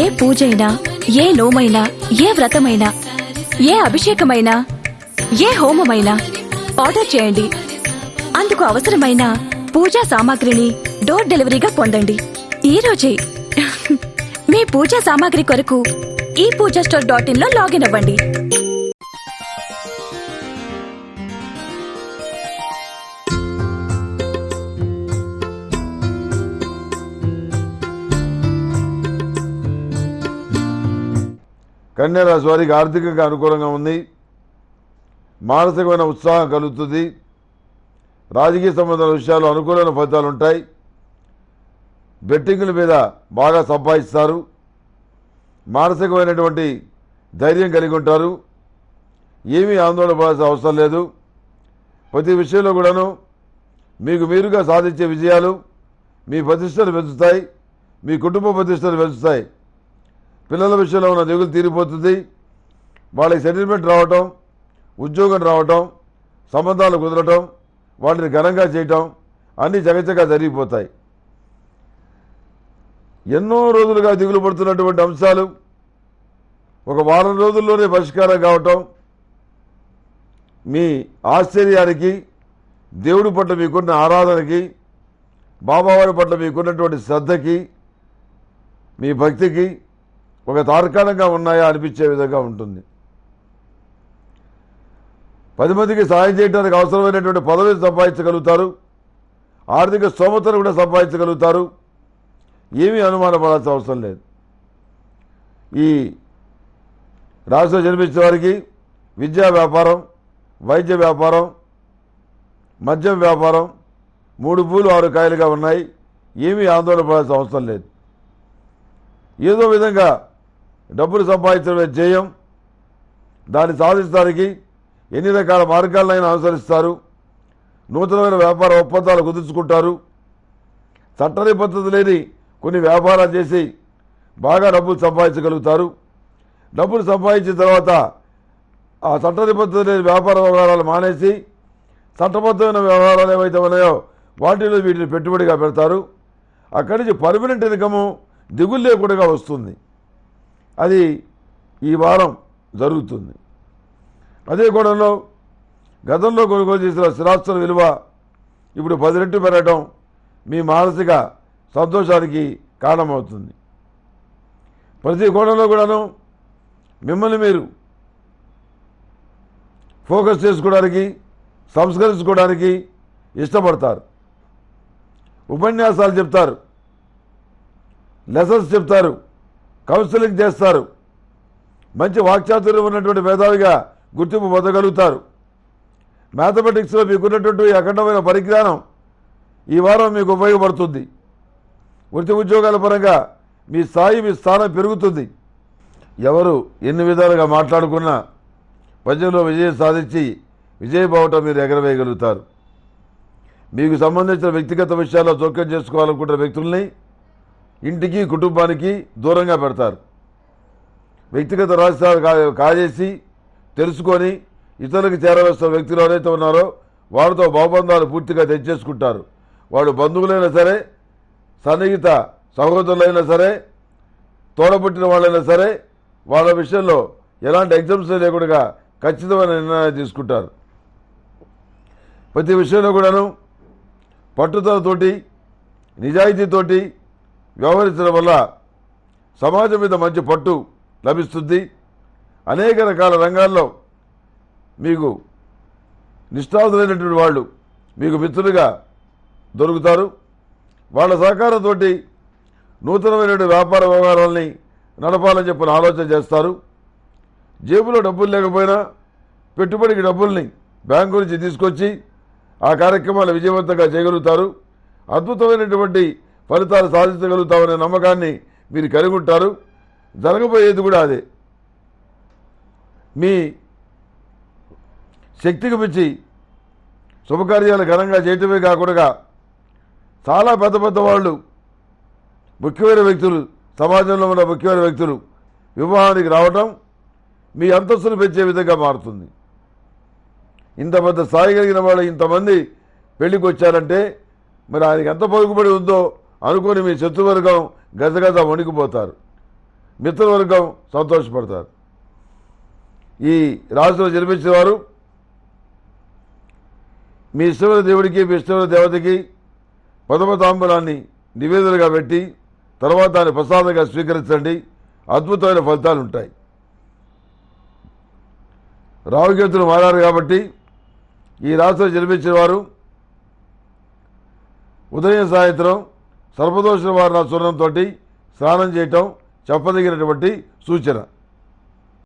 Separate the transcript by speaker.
Speaker 1: ఏ పూజైనా ఏ నోమైనా ఏ వ్రతమైనా ఏ అభిషేకమైనా ఏ హోమమైనా ఆర్డర్ చేయండి. అందుకు అవసరమైన పూజా సామాగ్రిని డోర్ డెలివరీగా పొందండి. ఈ రోజే మీ పూజా సామాగ్రి కొరకు ఈ పూజా స్టోర్ డాట్ ఇన్లో లాగిన్ అవ్వండి.
Speaker 2: కన్యారాశి వారికి ఆర్థికంగా అనుకూలంగా ఉంది. మానసికమైన ఉత్సాహం కలుగుతుంది. రాజకీయ సంబంధాల విషయాలు అనుకూలమైన ఫలితాలు ఉంటాయి. బెట్టింగుల మీద బాగా సంపాదిస్తారు. మానసికమైనటువంటి ధైర్యం కలిగి ఉంటారు. ఏమీ ఆందోళన పడాల్సిన అవసరం లేదు. ప్రతి విషయంలో కూడాను మీకు మీరుగా సాధించే విజయాలు మీ ప్రతిష్టలు పెంచుతాయి. మీ కుటుంబ ప్రతిష్టలు పెంచుతాయి. పిల్లల విషయంలో ఉన్న దిగులు తీరిపోతుంది. వాళ్ళకి సెటిల్మెంట్ రావటం ఉద్యోగం రావటం సంబంధాలు కుదరటం వాటిని ఘనంగా చేయటం అన్నీ చకచకా జరిగిపోతాయి. ఎన్నో రోజులుగా దిగులు పడుతున్నటువంటి అంశాలు ఒక వారం రోజుల్లోనే పరిష్కారం కావటం మీ ఆశ్చర్యానికి దేవుడి పట్ల మీకున్న ఆరాధనకి బాబావారి పట్ల మీకున్నటువంటి శ్రద్ధకి మీ భక్తికి ఒక తార్కాణంగా ఉన్నాయా అనిపించే విధంగా ఉంటుంది. పది మందికి సహాయం చేయడానికి అవసరమైనటువంటి పదవిని సంపాదించగలుగుతారు. ఆర్థిక స్తోమతను కూడా సంపాదించగలుగుతారు. ఏమీ అనుమానపడాల్సిన అవసరం లేదు. ఈ రాష్ట్రం జన్మించిన వారికి విద్యా వ్యాపారం వైద్య వ్యాపారం మద్యం వ్యాపారం మూడు పూలు ఆరు కాయలుగా ఉన్నాయి. ఏమీ ఆందోళన పడాల్సిన అవసరం లేదు. ఏదో విధంగా డబ్బులు సంపాదించడమే ధ్యేయం. దాన్ని సాధించడానికి ఎన్ని రకాల మార్గాలనైనా అనుసరిస్తారు. నూతనమైన వ్యాపార ఒప్పందాలు కుదుర్చుకుంటారు. చట్టని పద్ధతి లేని కొన్ని వ్యాపారాలు చేసి బాగా డబ్బులు సంపాదించగలుగుతారు. డబ్బులు సంపాదించిన తర్వాత ఆ చట్టని పద్ధతి లేని వ్యాపార వ్యవహారాలు మానేసి చట్టబద్ధమైన వ్యవహారాలు ఏవైతే ఉన్నాయో వాటిలో వీటిని పెట్టుబడిగా పెడతారు. అక్కడి నుంచి పర్మనెంట్ ఇన్కము దిగులు లేకుండా వస్తుంది. అది ఈ వారం జరుగుతుంది. అదే కోణంలో గతంలో కొనుగోలు చేసిన స్థిరాస్తుల విలువ ఇప్పుడు పది రెట్లు పెరగటం మీ మానసిక సంతోషానికి కారణమవుతుంది. ప్రతి కోణంలో కూడాను మిమ్మల్ని మీరు ఫోకస్ చేసుకోవడానికి సంస్కరించుకోవడానికి ఇష్టపడతారు. ఉపన్యాసాలు చెప్తారు లెసన్స్ చెప్తారు కౌన్సిలింగ్ చేస్తారు. మంచి వాక్చాతుర్యం ఉన్నటువంటి మేధావిగా గుర్తింపు పొందగలుగుతారు. మ్యాథమెటిక్స్లో మీకున్నటువంటి అఖండమైన పరిజ్ఞానం ఈ వారం మీకు ఉపయోగపడుతుంది. వృత్తి ఉద్యోగాల పరంగా మీ స్థాయి మీ స్థానం పెరుగుతుంది. ఎవరు ఎన్ని విధాలుగా మాట్లాడుకున్నా ప్రజల్లో విజయం సాధించి విజయబావటం మీరు ఎగరవేయగలుగుతారు. మీకు సంబంధించిన వ్యక్తిగత విషయాల్లో జోక్యం చేసుకోవాలనుకుంటున్న వ్యక్తుల్ని ఇంటికి కుటుంబానికి దూరంగా పెడతారు. వ్యక్తిగత రహస్యాలు కాజేసి తెలుసుకొని ఇతరులకు చేరవేస్తున్న వ్యక్తులు ఎవరైతే ఉన్నారో వారితో భావబంధాలు పూర్తిగా తెచ్చేసుకుంటారు. వాడు బంధువులైనా సరే సన్నిహిత సహోదరులైనా సరే తోడబుట్టిన వాళ్ళైనా సరే వాళ్ళ విషయంలో ఎలాంటి ఎగ్జామ్స్ లేకుండా ఖచ్చితమైన నిర్ణయాలు తీసుకుంటారు. ప్రతి విషయంలో కూడాను పట్టుదలతోటి నిజాయితీతోటి వ్యవహరించడం వల్ల సమాజం మీద మంచి పట్టు లభిస్తుంది. అనేక రకాల రంగాల్లో మీకు నిష్ఠాతులైనటువంటి వాళ్ళు మీకు మిత్రులుగా దొరుకుతారు. వాళ్ళ సహకారంతో నూతనమైనటువంటి వ్యాపార వ్యవహారాలని నడపాలని చెప్పిన ఆలోచన చేస్తారు. జేబులో డబ్బులు లేకపోయినా పెట్టుబడికి డబ్బుల్ని బ్యాంకు నుంచి తీసుకొచ్చి ఆ కార్యక్రమాలు విజయవంతంగా చేయగలుగుతారు. అద్భుతమైనటువంటి ఫలితాలు సాధించగలుగుతామనే నమ్మకాన్ని మీరు కలిగి ఉంటారు జరగబోయేది కూడా అదే. మీ శక్తికి మించి శుభకార్యాలు ఘనంగా చేయటమే కాకుండా చాలా పెద్ద పెద్ద వాళ్ళు ముఖ్యమైన వ్యక్తులు సమాజంలో ఉన్న ముఖ్యమైన వ్యక్తులు వివాహానికి రావటం మీ అంతస్తును పెంచే విధంగా మారుతుంది. ఇంత పెద్ద స్థాయి కలిగిన వాళ్ళు ఇంతమంది పెళ్ళికి వచ్చారంటే మరి ఆయనకి ఎంత పలుకుబడి ఉందో అనుకొని మీ శత్రువర్గం గజగజ వణికిపోతారు. మిత్రవర్గం సంతోషపడతారు. ఈ రాశిలో జన్మించిన వారు మీ ఇష్టమైన దేవుడికి మీ ఇష్టమైన దేవతకి ప్రథమ తాంబూలాన్ని నివేదనగా పెట్టి తర్వాత దాన్ని ప్రసాదంగా స్వీకరించండి. అద్భుతమైన ఫలితాలు ఉంటాయి. రావుకేతులు మారారు కాబట్టి ఈ రాశిలో జన్మించిన వారు ఉదయం సాయంత్రం సర్పదోషణ వారిన చూర్ణంతో స్నానం చేయటం చెప్పదగినటువంటి సూచన.